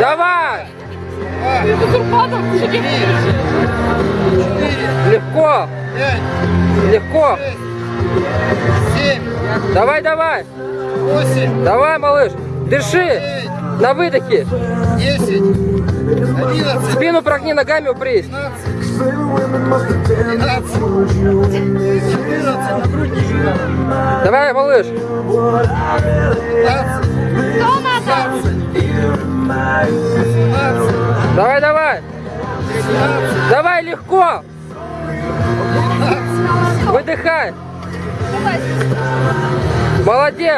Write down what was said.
Давай! Легко! Легко! Давай, давай! Давай, малыш! Девять, На выдохе! Спину прогни, ногами упрись! двенадцать, тринадцать, четырнадцать, на грудь не жми. Давай, малыш! Пятнадцать, Кто надо? семнадцать, Давай, давай! Давай, легко! Выдыхай! Молодец!